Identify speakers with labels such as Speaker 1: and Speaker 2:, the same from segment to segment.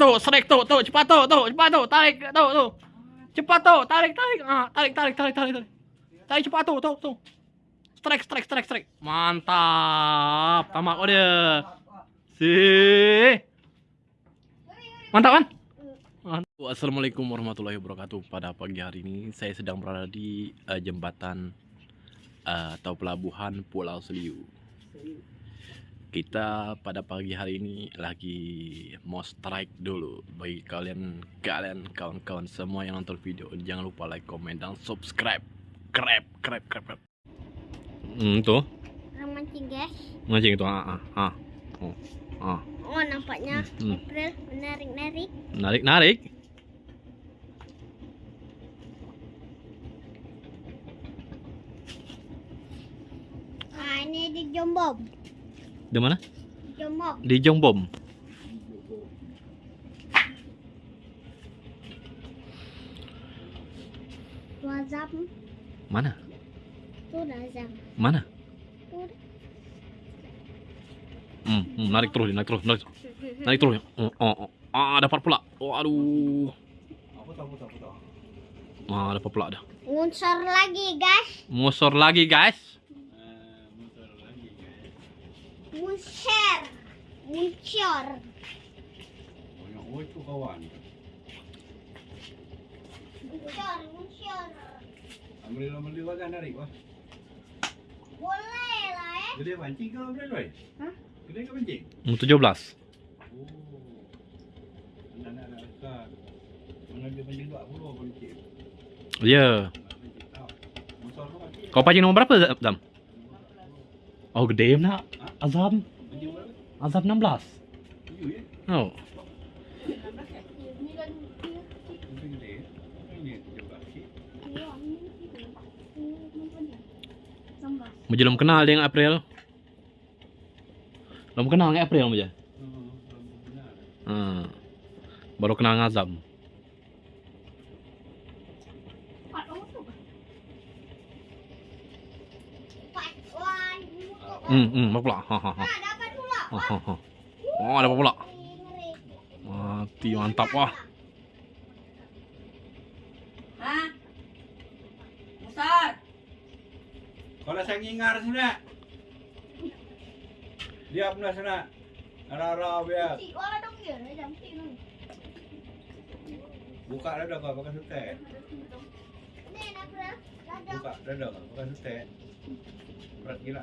Speaker 1: Tuh, strike tuh, tuh, cepat tuh, tuh, cepat tuh, tarik, tuh, tuh. Cepat tuh, tarik, tarik. Ah, tarik, tarik, tarik, tarik, tarik. Tarik cepat tuh, tuh, tuh. Strike, strike, strike, strike. Mantap. Tamak kau dia. Sih. Mantap kan? Assalamualaikum warahmatullahi wabarakatuh. Pada pagi hari ini saya sedang berada di eh, jembatan eh, atau pelabuhan Pulau Seliu. Kita pada pagi hari ini lagi mau strike dulu bagi kalian kalian kawan-kawan semua yang nonton video jangan lupa like, comment dan subscribe. Krep, krep, krep, krep. Hmm, tuh.
Speaker 2: Mancing guys.
Speaker 1: Mancing itu. Ah, ah, ah. Oh, ah.
Speaker 2: Oh nampaknya
Speaker 1: Hmm.
Speaker 2: April menarik-narik.
Speaker 1: Narik, narik.
Speaker 2: Ah ini di Jombom.
Speaker 1: Di mana?
Speaker 2: Jombom.
Speaker 1: Di
Speaker 2: azam.
Speaker 1: Mana?
Speaker 2: Tuh.
Speaker 1: Mana?
Speaker 2: Tuh.
Speaker 1: Hmm, hmm, narik terus, narik terus, narik terus. Naik terus. Oh, oh, oh. Ah, dapat pula. Oh, aduh. Ah, dapat pula dah.
Speaker 2: Lagi guys.
Speaker 1: Musor lagi, guys.
Speaker 2: Munser. Muncur.
Speaker 3: Oh itu kawan.
Speaker 2: Muncur. Muncur.
Speaker 3: Ambil ambil dia kan narik wah.
Speaker 2: Boleh lah eh.
Speaker 3: Gede pancing kau ambil weh.
Speaker 2: Hah?
Speaker 3: Gede ke pancing?
Speaker 1: Hmm, 17.
Speaker 3: Oh. Anak anak besar. Mana dia pancing 20 pancing.
Speaker 1: Ya.
Speaker 3: Pancing tahu. Motor kau pancing.
Speaker 1: Kau pancing nomor berapa, Zam? Oh, gede nak. Azam. Azam 16.
Speaker 3: Tujuh ya.
Speaker 1: Oh.
Speaker 3: Belas.
Speaker 1: Belum kenal dengan April. Belum kenal dengan April aja.
Speaker 3: Hmm.
Speaker 1: Hmm. Baru kenal dengan Azam.
Speaker 2: Empat. Wah.
Speaker 1: Hmm, hmm, pula? Ha, ha, ha.
Speaker 2: Nah dapat pula.
Speaker 1: Ha, ha, ha. Oh, ada apa pula? Mati, mantap wah.
Speaker 4: Hah? Besar.
Speaker 3: Kalau saya ngingar sana. Dia pernah sana. Arah-arah biar. Buka dah dah kau pakai sutet.
Speaker 2: Lada.
Speaker 3: Buka dah dah kau pakai sutet. Berat gila.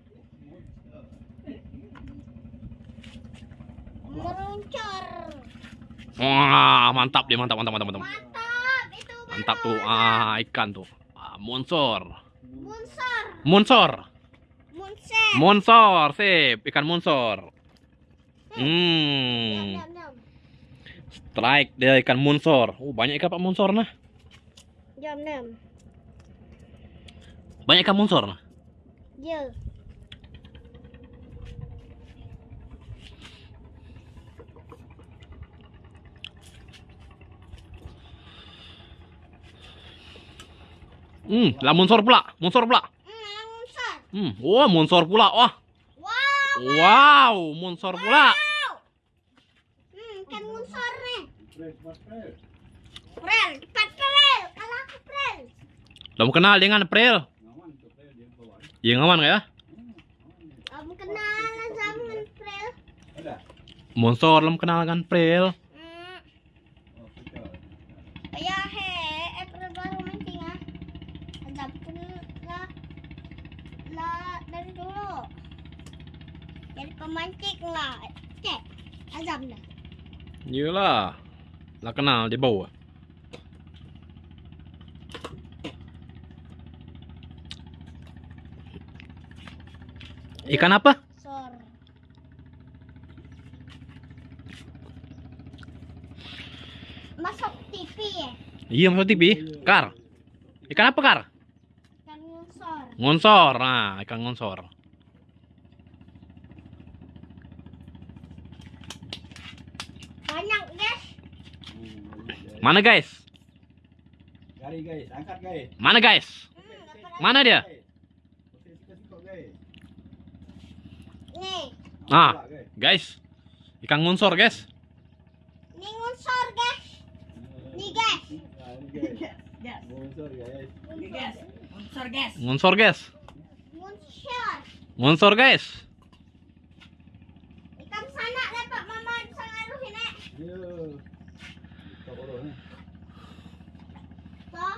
Speaker 2: Meruncur.
Speaker 1: Wah, mantap deh, mantap, mantap, mantap, mantap.
Speaker 2: Mantap. Itu
Speaker 1: Mantap tuh, ah ikan tuh. Ah, munsor.
Speaker 2: Munsor.
Speaker 1: Munsor.
Speaker 2: Munser.
Speaker 1: Munsor, sip, ikan munsor.
Speaker 2: Diam,
Speaker 1: Hmm. Strike dia ikan munsor. Oh, banyak ikan pak munsor nah.
Speaker 2: Diam, diam.
Speaker 1: Banyak ikan munsor nah.
Speaker 2: Ya.
Speaker 1: Hmm, lah munsor pula, munsor pula.
Speaker 2: Hmm, munsor.
Speaker 1: Hmm, wah munsor pula. Wah,
Speaker 2: Wow.
Speaker 1: wow, munsor pula.
Speaker 2: Hmm, kan nih.
Speaker 3: Mas fresh.
Speaker 2: Prel, cepat Prel. Kalau aku Prel.
Speaker 1: Belum kenal dengan
Speaker 3: fresh dia kawan.
Speaker 1: Ya ngawan?
Speaker 2: Kamu kenalan sama Prel.
Speaker 1: Munsor belum kenal dengan April.
Speaker 2: Hmm.
Speaker 3: Oh, sudah.
Speaker 2: Ya he, April baru mancing ah. Ada pun lah, lah dari dulu. Jadi pemancing lah. Cek, azam dah.
Speaker 1: Iyalah. Lah kenal di bawah. Ikan apa?
Speaker 2: Sor. Masuk TV ya.
Speaker 1: Iya masuk TV. Kar. Ikan apa kar?
Speaker 2: Ikan ngusor.
Speaker 1: Ngonsor. Nah, ikan ngonsor.
Speaker 2: Banyak guys.
Speaker 1: Mana guys?
Speaker 3: Cari guys, angkat guys.
Speaker 1: Mana guys? Mana dia?
Speaker 3: Sikit-sikit guys.
Speaker 2: Nih,
Speaker 1: Ah,
Speaker 3: Pula, guys.
Speaker 1: Ikan ngonsor guys.
Speaker 2: nih ngusor guys. Nih guys.
Speaker 3: Ah, ini guys. Bonsor guys.
Speaker 1: Ngonsor guys.
Speaker 2: Ngusor.
Speaker 1: Ngonsor guys.
Speaker 2: Ikan sana dapat mama sangaruhin eh.
Speaker 3: Yo. Tak boleh ni.
Speaker 2: Toh,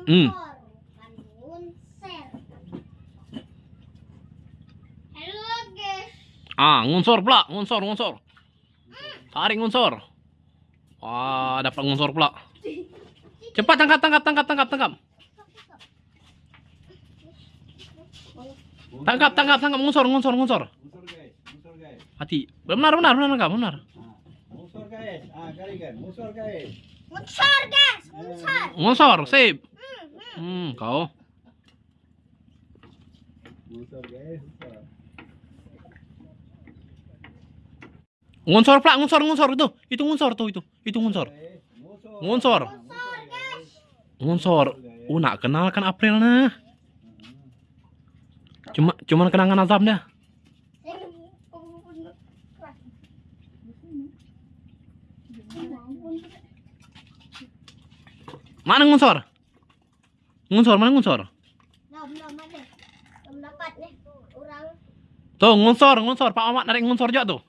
Speaker 1: Hmm. Ah, ngonsor pula, ngonsor, ngonsor. Tarik ngonsor. Wah, dapat ngonsor pula. Cepat tangkap, tangkap, tangkap, tangkap, tangkap. Tangkap, tangkap, tangkap
Speaker 3: guys, bonsor guys.
Speaker 1: Hati. Benar, benar, benar, benar, benar.
Speaker 3: Bonsor guys. Ah, kali kan. Bonsor guys.
Speaker 2: Ngusor guys. Ngusor.
Speaker 1: Ngonsor, sip.
Speaker 2: Hmm, hmm.
Speaker 1: Kau. Ngonsor pula, ngonsor, ngonsor itu. Itu ngonsor tuh itu. Itu.
Speaker 2: Ngusor guys.
Speaker 1: Ngonsor. Oh, nak kenal kan April nah. Cuma cuman kenangan azam dah. Mana ngonsor? Ngonsor, mana
Speaker 2: nih. Orang
Speaker 1: Tuh, ngonsor, ngonsor. Pak Ahmad narik ngonsor juga tuh.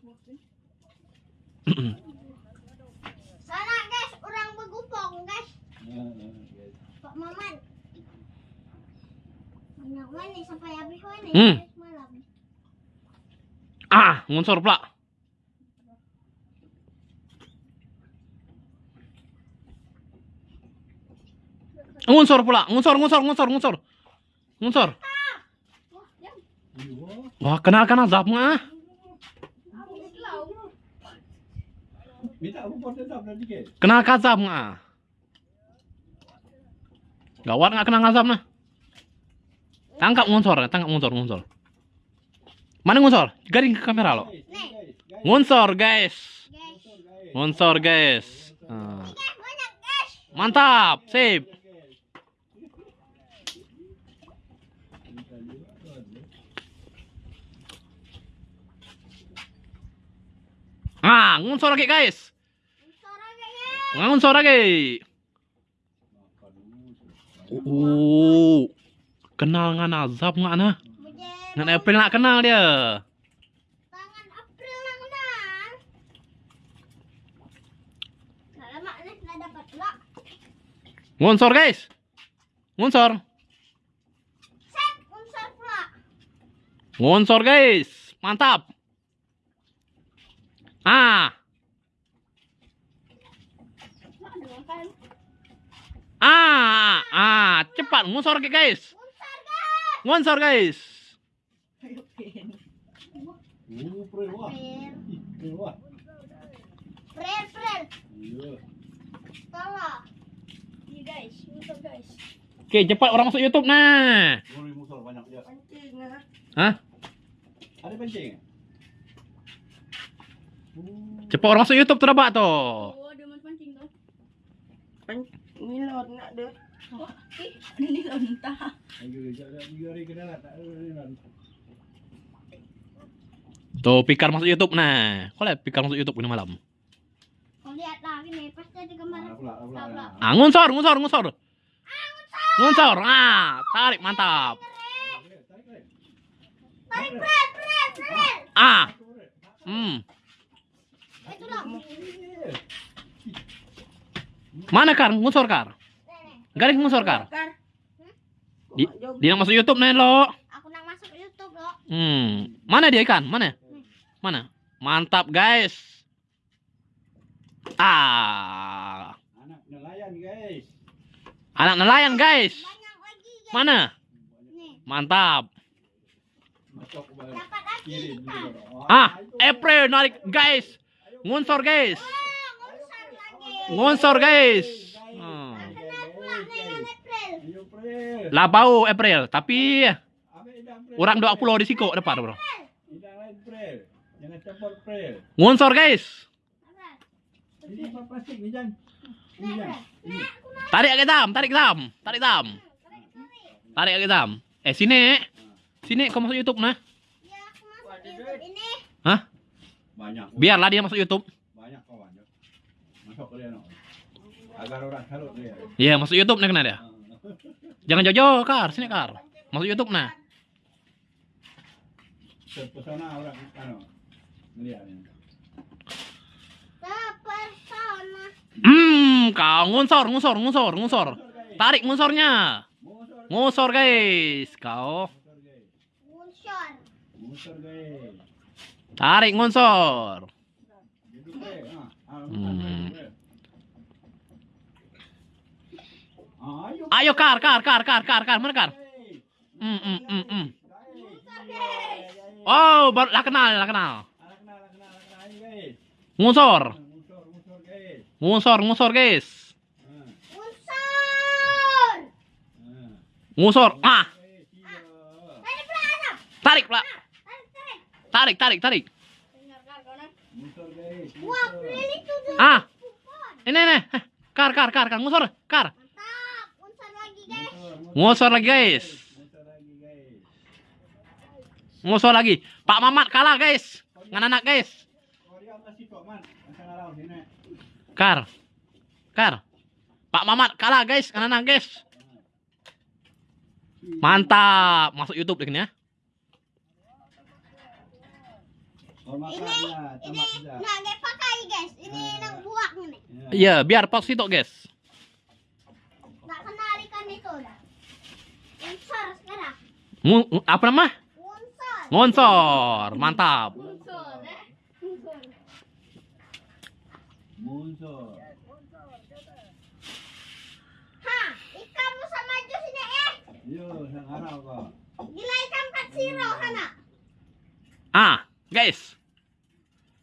Speaker 2: sana guys. Orang bergupong guys.
Speaker 3: Guys.
Speaker 2: Pak Maman. Banyak mana sampai habis mana
Speaker 1: Hmm.
Speaker 2: malam.
Speaker 1: Ah, ngonsor pula. Ngonsor pula, ngonsor, ngonsor, ngonsor, ngonsor. Ngonsor.
Speaker 2: Wah, jam.
Speaker 3: Yo.
Speaker 1: Wah, kenalkan azab mah.
Speaker 2: Habis lau.
Speaker 3: Minta apa pun tetap nanti guys.
Speaker 1: Kenal azab mah. Gawat nggak kenal azab nah. Tangkap ngonsor, tangkap ngonsor, ngonsor. Mana ngonsor? Garing ke kamera lo.
Speaker 2: Nih.
Speaker 3: guys, guys.
Speaker 1: Ngonsor, guys.
Speaker 2: Guys.
Speaker 3: Bonsor guys.
Speaker 1: Ngonsor, guys. Ah.
Speaker 2: Guys, banyak guys.
Speaker 1: Mantap, sip.
Speaker 3: Minta juga tuan.
Speaker 1: Ah, ngonsor lagi, guys. Ngonsor lagi. Oh, kenal dengan azab nggak nah? Dengan April nak kenal dia.
Speaker 2: Tangan April nak kenal. Lama dapat.
Speaker 1: Ngonsor, guys. Ngonsor.
Speaker 2: Set pula.
Speaker 1: Ngonsor, guys. Mantap. Ah,
Speaker 2: makan.
Speaker 1: ah, ah, cepat ngonsor guys.
Speaker 2: Guys.
Speaker 1: Ngonsor, guys.
Speaker 2: Prel. Prel.
Speaker 1: Oke, cepat orang masuk YouTube nah.
Speaker 3: Boleh musuh banyak dia.
Speaker 2: Pancing ah.
Speaker 1: Hah?
Speaker 3: Ada pancing? Oh.
Speaker 1: Cepat orang masuk YouTube terabak tuh.
Speaker 2: Oh, dia main pancing tu.
Speaker 4: Nilon nak ada.
Speaker 2: Wah, eh, ni lontah.
Speaker 3: Ayo, jangan kena lah. Tak ada ni.
Speaker 1: Tuh, Pikar masuk YouTube nah. Kau lihat Pikar masuk YouTube ini malam.
Speaker 2: Kau lihat lah ni, pasti ada gambar.
Speaker 3: Ah, pula, pula.
Speaker 2: Pula.
Speaker 1: Ah, ngonsor. Ngonsor. Ah, tarik mantap.
Speaker 2: Tarik prel, prel, prel.
Speaker 1: Ah. Hmm. Mana Kar? Ngusor Kar. Garis ngusor Kar.
Speaker 2: Kar.
Speaker 1: Di, dia nak masuk YouTube nih lo.
Speaker 2: Aku nak masuk YouTube loh.
Speaker 1: Hmm. Mana dia ikan? Mana? Mana? Mantap guys. Ah.
Speaker 3: Anak nelayan guys.
Speaker 1: Anak nelayan guys.
Speaker 2: Banyak lagi guys.
Speaker 1: Mana?
Speaker 2: Nih.
Speaker 1: Mantap. Ah. April narik guys. Ngunsor guys.
Speaker 2: Ah.
Speaker 1: Ngunsor guys.
Speaker 2: Dengan
Speaker 3: guys.
Speaker 2: April.
Speaker 3: Ayo, April.
Speaker 1: Lah bau April, tapi orang dua pulau di siko depan bro. Ngunsor guys. Tarik ke dam, tarik dam, tarik dam. Tarik ke dam. Eh sini. Sini kau masuk YouTube nah.
Speaker 2: Ya, aku masuk YouTube ini.
Speaker 1: Hah?
Speaker 3: Banyak.
Speaker 1: Biarlah dia masuk YouTube.
Speaker 3: Banyak kawan. Masuk ke dia, no. Agar orang salut dia.
Speaker 1: Iya, masuk YouTube nih kena dia. Jangan jauh-jauh, Kar. Sini, Kar. Masuk YouTube nah.
Speaker 3: Terpesona orang, ano, melihat ini.
Speaker 2: Terpesona.
Speaker 1: Hmm, kau ngunsor, ngunsor, ngunsor, ngunsor. Tarik ngunsornya.
Speaker 3: Musor,
Speaker 1: Ngusor guys, kau.
Speaker 3: musor, guys.
Speaker 1: Tarik
Speaker 3: ah,
Speaker 1: Hmm.
Speaker 3: ayo,
Speaker 1: Kar, Kar, Kar, Kar, Kar, Kar, mana Kar? Hmm, hmm, hmm, hmm. Oh, baru lah kenal, lah kenal.
Speaker 3: Anak kenal. Ayo, guys.
Speaker 1: Ngusor,
Speaker 3: Musor, musor, guys.
Speaker 1: ngusor, ngusor guys.
Speaker 3: Ah,
Speaker 2: Munsor.
Speaker 3: ah.
Speaker 1: Tarik.
Speaker 2: Tarik, tarik.
Speaker 1: Ah. Ini nih. Kar, Kar, Kar, Kar, ngusor, Kar. Ngusor lagi guys.
Speaker 3: Musor lagi.
Speaker 1: Pak Mamat kalah guys. Ngan anak guys. Kar. Kar. Pak Mamat kalah guys, ngan anak guys. Mantap. Masuk YouTube deh ya.
Speaker 2: Ini, ini
Speaker 3: dia
Speaker 2: pakai guys. Ini nak buat nih.
Speaker 3: Ya.
Speaker 1: Iya, biar pas situ guys.
Speaker 2: Nak kenal ikan itu dah. Munsor sekarang.
Speaker 1: Apa nama?
Speaker 2: Munsor.
Speaker 1: Ngonsor. Mantap.
Speaker 2: Munsor, eh. Munsor.
Speaker 3: Munsor.
Speaker 2: Ha, ikan musa maju sini eh.
Speaker 3: Yo, sang ngarau kau.
Speaker 2: Gila ikan empat siro sana.
Speaker 1: Ah, guys.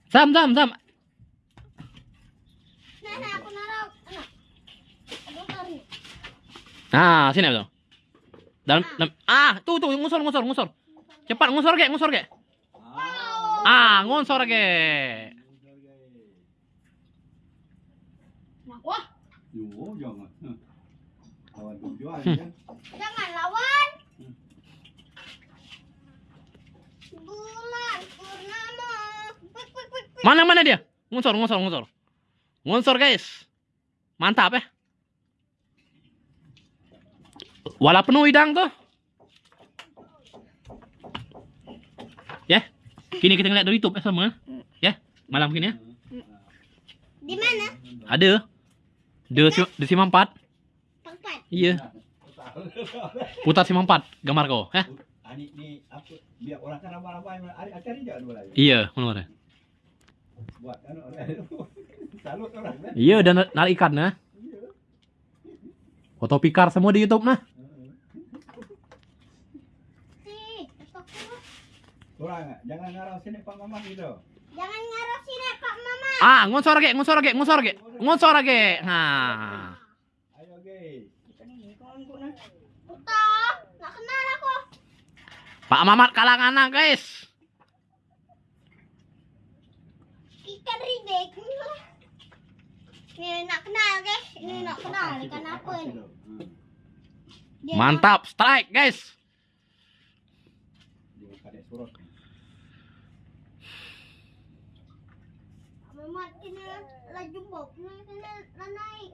Speaker 1: Sam, sam, sam.
Speaker 2: Nah,
Speaker 1: sini betul. Dalam, dalam ah, tuh tuh ngusor ngusor ngusor. Cepat ngusor ge, ngusor ge.
Speaker 3: Ah.
Speaker 1: Ah, ngusor ge.
Speaker 2: Wah,
Speaker 1: Hmm.
Speaker 3: kan.
Speaker 2: jangan lawan.
Speaker 1: Mana mana dia? Ngusor ngusor ngusor. Ngusor guys. Mantap ya. Wala penuh idang tuh. Ya. Kini kita ngeliat dari YouTube ya sama. Ya. Malam kini ya.
Speaker 2: Di mana?
Speaker 1: Ada. Di, si- di Sima 4.
Speaker 2: Tempat.
Speaker 1: Iya. Putar Sima 4 gambar kau, ya.
Speaker 3: Adik ni apa biar orang kan ramai-ramai dua lagi.
Speaker 1: Iya, benar.
Speaker 3: Buat anu salut orang kan.
Speaker 1: Iya, dan narik ikan nah. Foto pikar semua di YouTube nah.
Speaker 3: Orang jangan ngarau sini Pak Mamat gitu.
Speaker 2: Jangan ngaruh sini Pak Mama.
Speaker 1: Ah, ngonsor lagi, ngonsor lagi, ngonsor lagi. Ngonsor lagi. Nah.
Speaker 3: Ayo guys.
Speaker 2: Putar. Nggak kenal aku.
Speaker 1: Pak Mamat kalah anak, guys.
Speaker 2: Ridek. Ini nak kenal guys. Ini nak kenal ikan apa ini? Dia
Speaker 1: Mantap, strike, guys.
Speaker 3: Dia kadek surut.
Speaker 2: nak- Mama kena laju bob. Kena kena naik.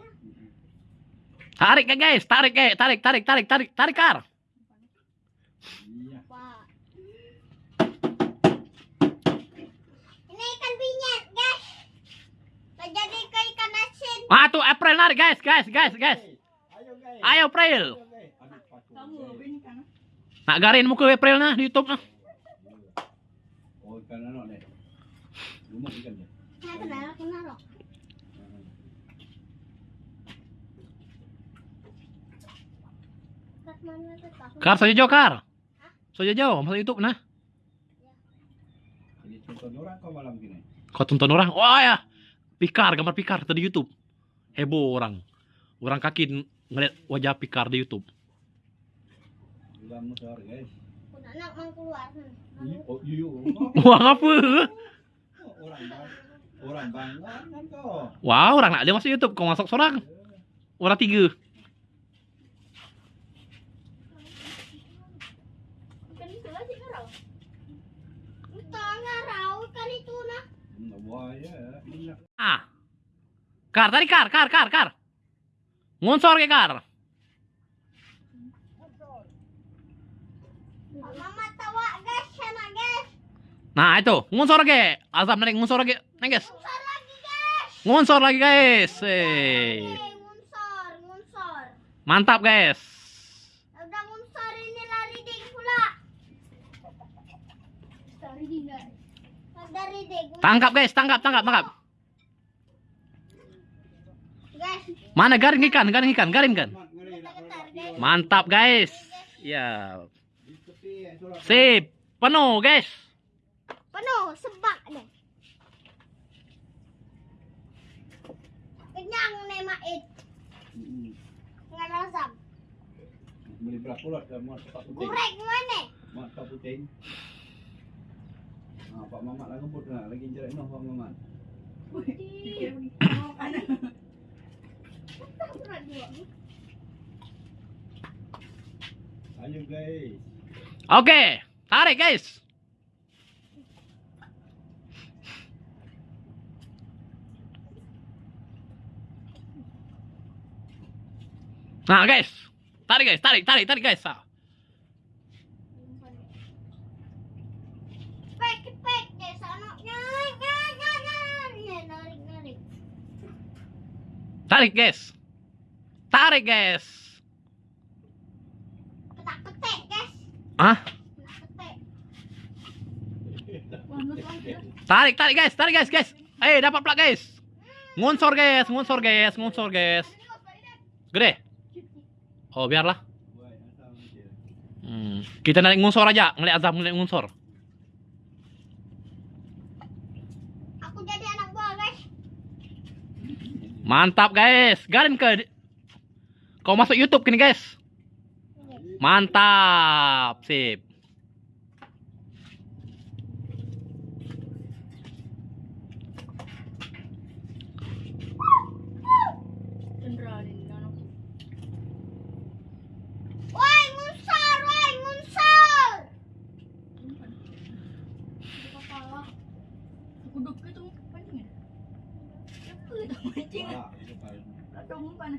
Speaker 1: Tarik ya, guys. Tarik, guys. Tarik, tarik, tarik, tarik, tarik kar. Ah tuh April narik guys, guys, guys, guys.
Speaker 3: Ayo
Speaker 1: April. Nak garin muka April nah di YouTube nah.
Speaker 3: Oh,
Speaker 2: mana tuh, Kak?
Speaker 1: Kar kar. Sojo masuk YouTube nah.
Speaker 3: Kau
Speaker 1: tonton orang, wah ya, Pikar, gambar Pikar tadi YouTube. Heboh orang. Orang kaki ngeliat wajah Pikar di YouTube. Wah apa?
Speaker 3: Orang bang. Orang bangga kan kau.
Speaker 1: Wah orang nak dia masuk YouTube, kau masuk seorang. Orang tiga. Ah. Kar, tadi kar, kar, kar, kar. Ngunsor ke kar.
Speaker 2: Mama tawa guys, sana guys.
Speaker 1: Nah itu, ngunsor ke. Azam narik ngunsor ke. Nah guys.
Speaker 2: Ngunsor lagi guys.
Speaker 1: Ngunsor lagi guys. Eh.
Speaker 2: Oke, ngunsor, ngunsor.
Speaker 1: Mantap guys.
Speaker 2: Udah ngunsor ini lari ding pula. Lari ding guys.
Speaker 1: Tangkap guys, tangkap, tangkap, tangkap. Mana garing ikan, garing ikan, garing
Speaker 2: guys.
Speaker 1: Mantap guys. Ya. Sip. Penuh guys.
Speaker 2: penuh sebak deh. Kenyang nih mait.
Speaker 3: Mm-mm.
Speaker 2: Nggak rasam.
Speaker 3: Beli beras pula ke mat tak puting.
Speaker 2: Gurek mana?
Speaker 3: Mat tak puting. Ah, Pak Mamat lah ngebut lah. Lagi jerat noh Pak Mamat.
Speaker 4: Pikir mau kan?
Speaker 3: Ayo guys.
Speaker 1: Oke, tarik guys. Nah guys, tarik guys, tarik, tarik, tarik guys. Tarik guys. Tarik guys. Ah, tarik, tarik guys, tarik guys, guys. Eh, dapat pula guys. Ngunsor guys, ngunsor guys, ngunsor guys. Gede. Oh, biarlah. Hmm. Kita naik ngunsor aja, ngeliat Azam ngeliat ngunsor.
Speaker 2: Aku jadi anak buah guys.
Speaker 1: Mantap guys, garin ke. Kau masuk YouTube kini guys. Mantap, sip.
Speaker 4: Cendera ni anak.
Speaker 2: Woi ngunsor, woi ngunsor.
Speaker 4: Kepala. Aku duk itu pancing. Apa itu pancing?
Speaker 3: Wah, itu paling.
Speaker 4: Ladong umpan.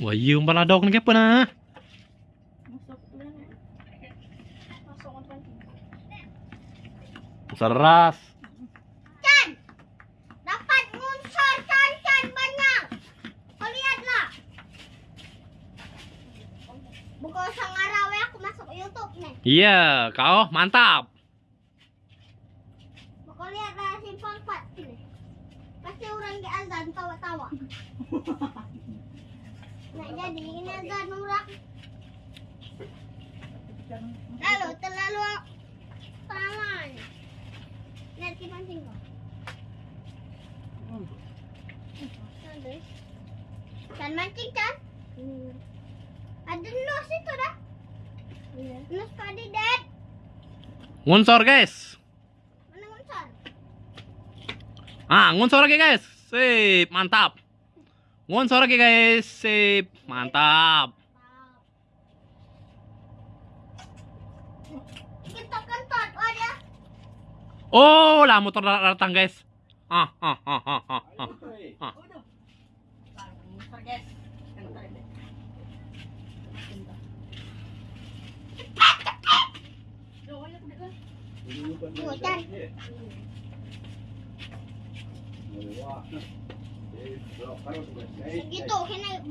Speaker 1: Wah, iya umpan ladok ni apa nah?
Speaker 4: Masuk tu kan. Masuk umpan pancing.
Speaker 1: Seras.
Speaker 2: Chan, dapat ngunsor Chan Chan banyak. Kau lihatlah. Bukan usah ngarau ya, aku masuk YouTube nih.
Speaker 1: Iya, kau mantap.
Speaker 2: Kau lihatlah simpang empat ini. Pasti orang di azan tawa-tawa. Nak jadi ini azan orang. Lalu terlalu pelan. Kan mancing kan? Ada nus itu dah. Nus padi dad.
Speaker 1: Ngunsor guys.
Speaker 2: Mana ngunsor?
Speaker 1: Ah, ngunsor lagi guys. Sip, mantap. Ngunsor lagi guys. Sip, mantap.
Speaker 2: Kita.
Speaker 1: Oh, lah motor datang guys. Ah, ah, ah, ah, ah, ah.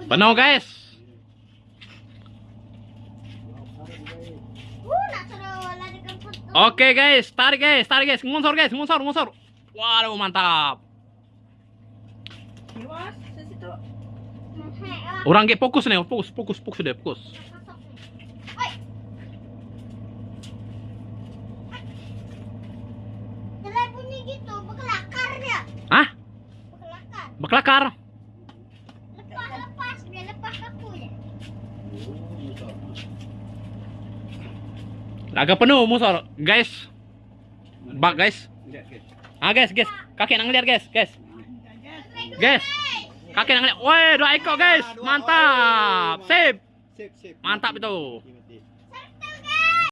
Speaker 3: Ayo guys.
Speaker 4: Guys.
Speaker 1: Oke guys, tarik guys, tarik guys, ngunsor guys, ngunsor, ngunsor. Waduh mantap.
Speaker 4: Iwas, sa situ.
Speaker 2: Hei, ah,
Speaker 1: Orang ge fokus nih, fokus, fokus, fokus deh, fokus.
Speaker 2: gitu.
Speaker 1: Ah,
Speaker 2: Berkelakar.
Speaker 1: baklakar.
Speaker 2: Lepas, lepas. Dia lepas aku ya.
Speaker 3: oh, motor.
Speaker 1: Agak penuh musor, guys. Bak guys. Ah guys, guys, kakek nang lihat guys, guys, guys. Kakek nang lihat. Woi, dua ekor guys, mantap,
Speaker 3: sip.
Speaker 1: mantap itu.